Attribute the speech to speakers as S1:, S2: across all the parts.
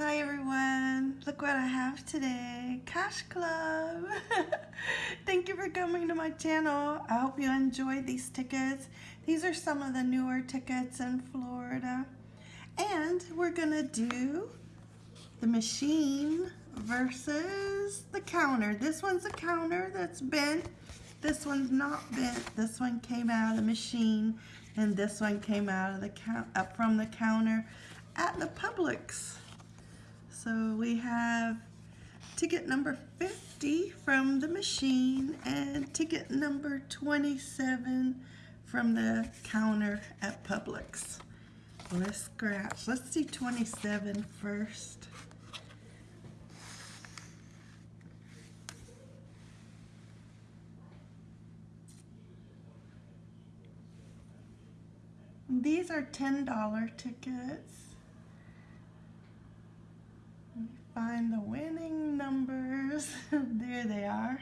S1: Hi everyone, look what I have today, Cash Club. Thank you for coming to my channel. I hope you enjoyed these tickets. These are some of the newer tickets in Florida. And we're gonna do the machine versus the counter. This one's a counter that's bent. This one's not bent. This one came out of the machine and this one came out of the count up from the counter at the Publix. So we have ticket number 50 from the machine and ticket number 27 from the counter at Publix. Let's scratch. Let's do 27 first. These are $10 tickets. Let me find the winning numbers. there they are.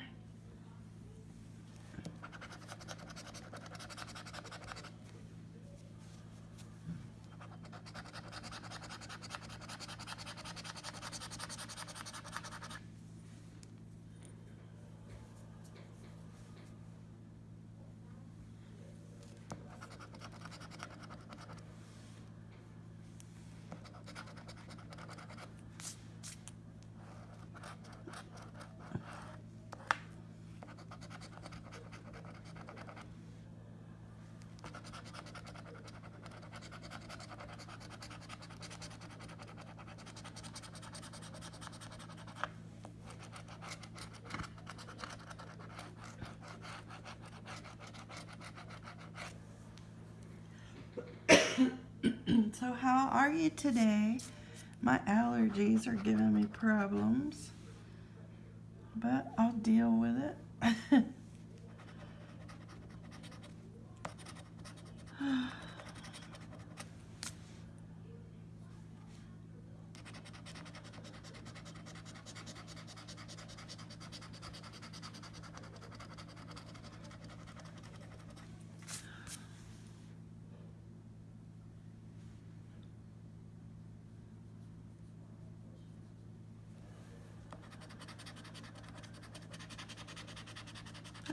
S1: So how are you today? My allergies are giving me problems, but I'll deal with it.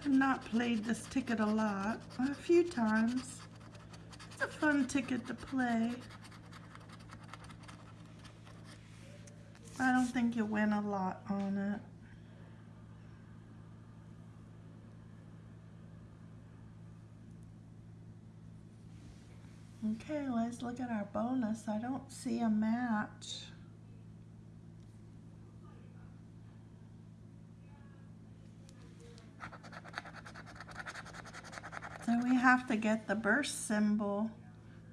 S1: I've not played this ticket a lot, a few times. It's a fun ticket to play. I don't think you win a lot on it. Okay, let's look at our bonus. I don't see a match. So we have to get the burst symbol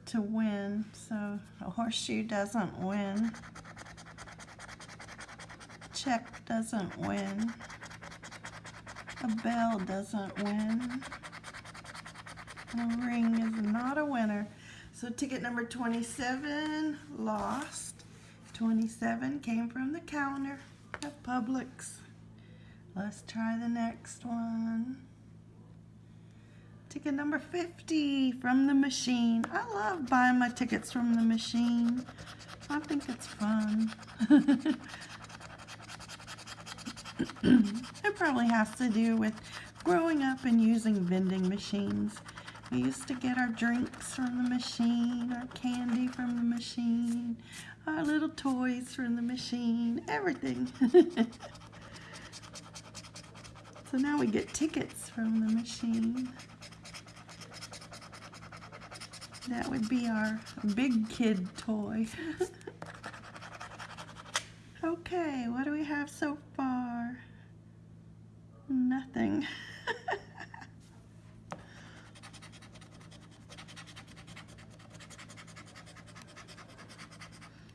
S1: to win. So a horseshoe doesn't win. Check doesn't win. A bell doesn't win. A ring is not a winner. So ticket number 27 lost. 27 came from the counter at Publix. Let's try the next one. Ticket number 50 from the machine. I love buying my tickets from the machine. I think it's fun. it probably has to do with growing up and using vending machines. We used to get our drinks from the machine, our candy from the machine, our little toys from the machine, everything. so now we get tickets from the machine. That would be our big kid toy. okay, what do we have so far? Nothing.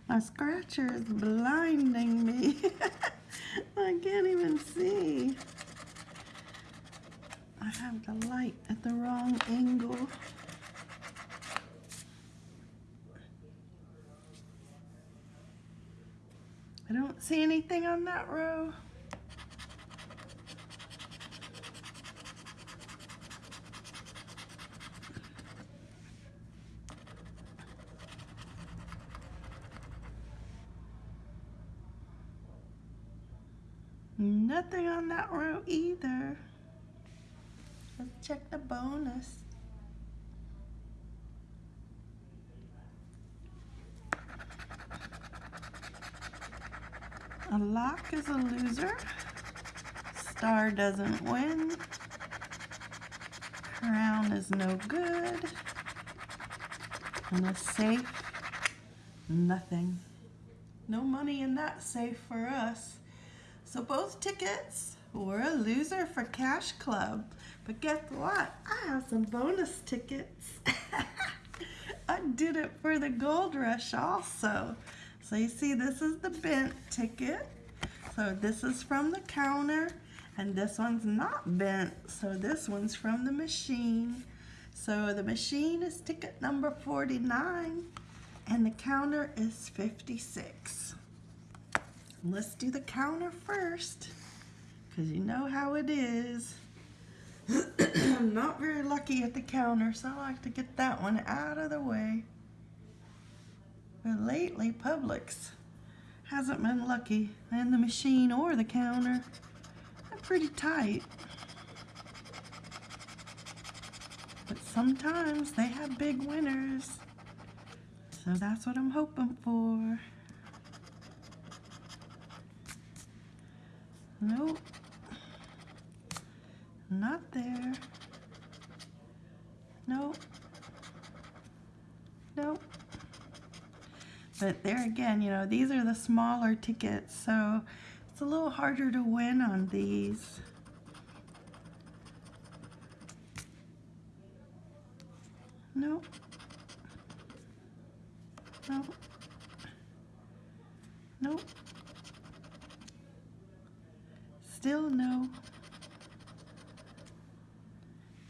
S1: My scratcher is blinding me. I can't even see. I have the light at the wrong angle. don't see anything on that row. Nothing on that row either. Let's check the bonus. A lock is a loser. Star doesn't win. Crown is no good. And a safe, nothing. No money in that safe for us. So both tickets were a loser for Cash Club. But guess what? I have some bonus tickets. I did it for the Gold Rush also. So you see this is the bent ticket. So this is from the counter and this one's not bent. So this one's from the machine. So the machine is ticket number 49 and the counter is 56. Let's do the counter first because you know how it is. I'm not very lucky at the counter, so I like to get that one out of the way. Lately, Publix hasn't been lucky, and the machine or the counter. They're pretty tight. But sometimes they have big winners. So that's what I'm hoping for. Nope. Not there. Nope. But there again, you know, these are the smaller tickets, so it's a little harder to win on these. Nope. Nope. Nope. Still no.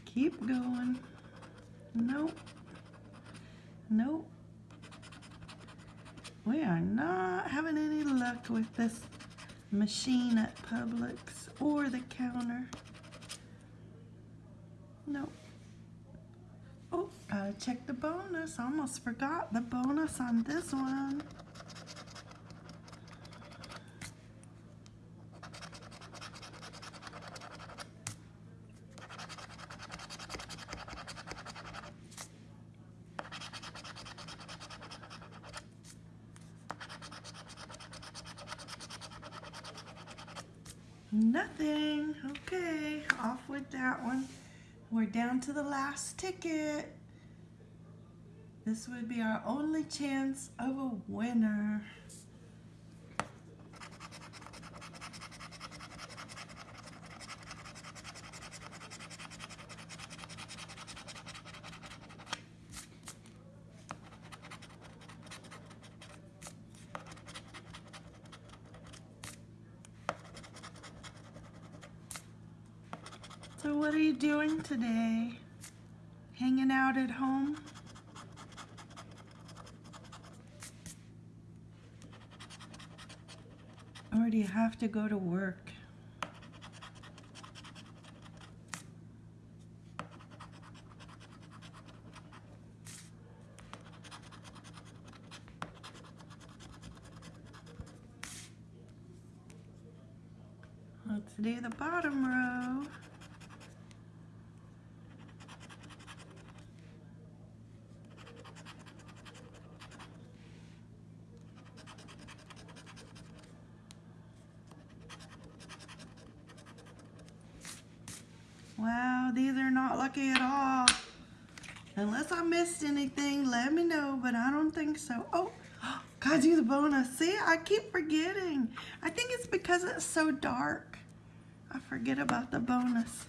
S1: Keep going. Nope. We are not having any luck with this machine at Publix or the counter. Nope. Oh, gotta check the bonus. Almost forgot the bonus on this one. Nothing. Okay, off with that one. We're down to the last ticket. This would be our only chance of a winner. So what are you doing today? Hanging out at home? Or do you have to go to work? Let's do the bottom row. Wow, these are not lucky at all. Unless I missed anything, let me know, but I don't think so. Oh, gotta do the bonus. See, I keep forgetting. I think it's because it's so dark. I forget about the bonus.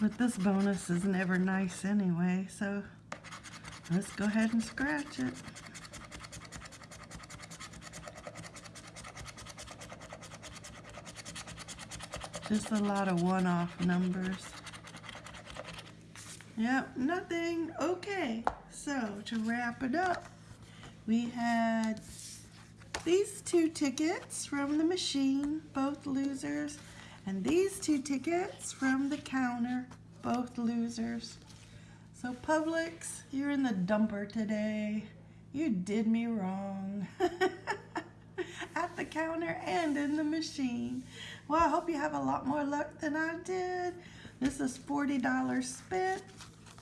S1: But this bonus is never nice anyway, so let's go ahead and scratch it. Just a lot of one-off numbers. Yep, nothing. Okay, so to wrap it up, we had these two tickets from the machine, both losers, and these two tickets from the counter, both losers. So Publix, you're in the dumper today. You did me wrong. At the counter and in the machine. Well, I hope you have a lot more luck than I did. This is $40 spent,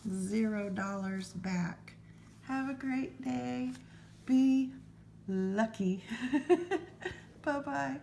S1: $0 back. Have a great day. Be lucky. Bye-bye.